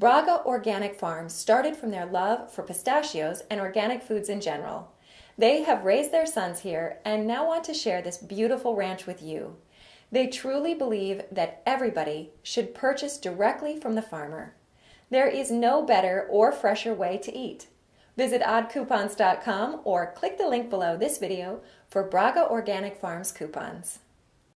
Braga Organic Farms started from their love for pistachios and organic foods in general. They have raised their sons here and now want to share this beautiful ranch with you. They truly believe that everybody should purchase directly from the farmer. There is no better or fresher way to eat. Visit oddcoupons.com or click the link below this video for Braga Organic Farms coupons.